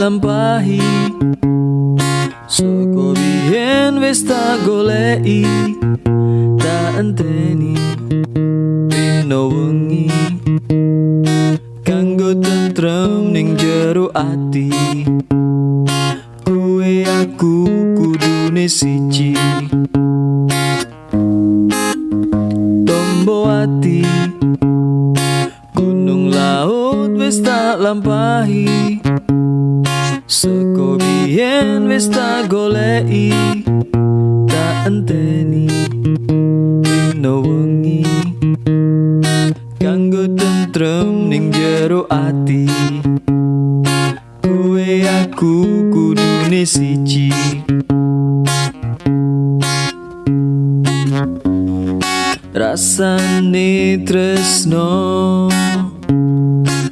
lampahi. Soko biyen wis tak goleki. Tak enteni Rino wengi. Kanggo tentrem ning jero ati. Kue aku kudune siji. Tombo ati. Gunung laut wis tak lampahi. Seko biyen wis tak goleki Tak enteni Rino wengi. Kanggo tentrem ning jero ati Kue aku kudune siji. Rasane tresno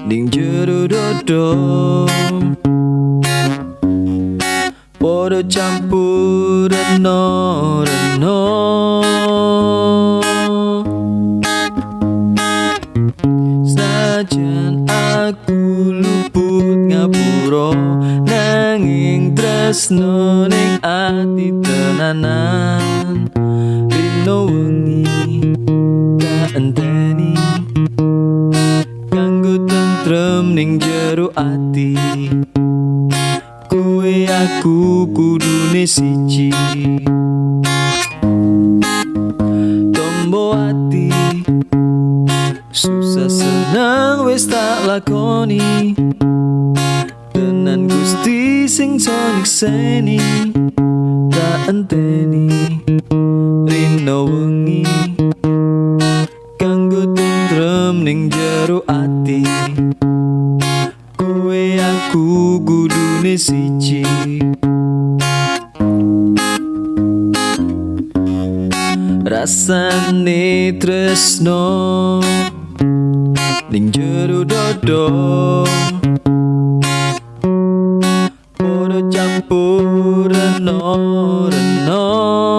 Ning jero dodo Podo campur reno reno Sajan aku luput ngapuro Nanging tresno ning ati tenanan. Rino wengi ati Kue aku kudune siji. Tombo ati. Susah senang wis tak lakoni. Tenan gusti sing sonik seni. Tak enteni. Rino wengi. Kanggo tentrem ning jero aku kudune siji. Rasane tresno Ning jero dodo. Podo campur reno reno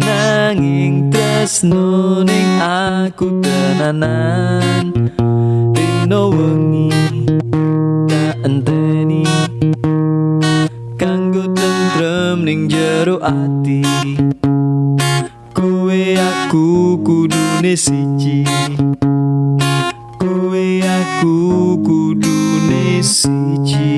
Nanging tresno ning aku tenanan. Rino wengi tak enteni. Kanggo tentrem ning jero ati. Kue aku kudune siji. Kue aku kudune siji